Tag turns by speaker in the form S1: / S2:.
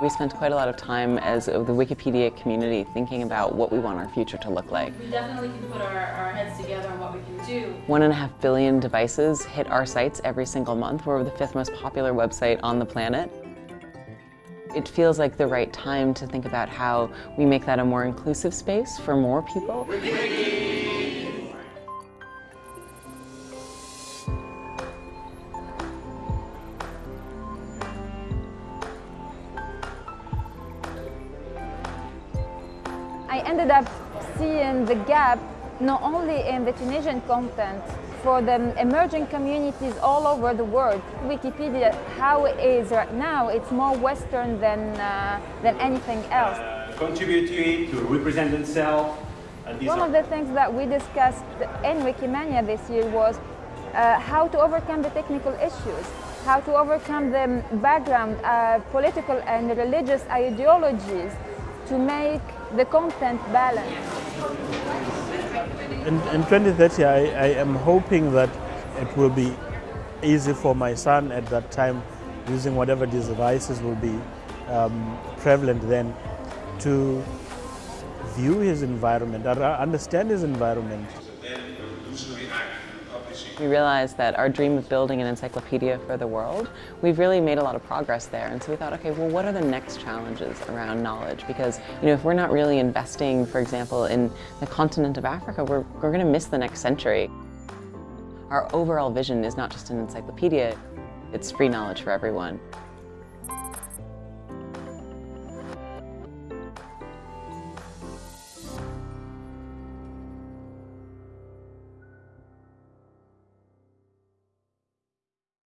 S1: We spent quite a lot of time as the Wikipedia community thinking about what we want our future to look like.
S2: We definitely can put our, our heads together on what we can do.
S1: One and a half billion devices hit our sites every single month. We're the fifth most popular website on the planet. It feels like the right time to think about how we make that a more inclusive space for more people.
S3: I ended up seeing the gap not only in the Tunisian content, for the emerging communities all over the world. Wikipedia, how it is right now, it's more Western than, uh, than anything else.
S4: Uh, contribute to it, to represent themselves.
S3: One of the things that we discussed in Wikimania this year was uh, how to overcome the technical issues, how to overcome the background, uh, political and religious ideologies to make the content balanced.
S5: In, in 2030, I, I am hoping that it will be easy for my son at that time, using whatever devices will be um, prevalent then, to view his environment, or understand his environment.
S1: We realized that our dream of building an encyclopedia for the world, we've really made a lot of progress there. And so we thought, okay, well, what are the next challenges around knowledge? Because, you know, if we're not really investing, for example, in the continent of Africa, we're, we're going to miss the next century. Our overall vision is not just an encyclopedia, it's free knowledge for everyone.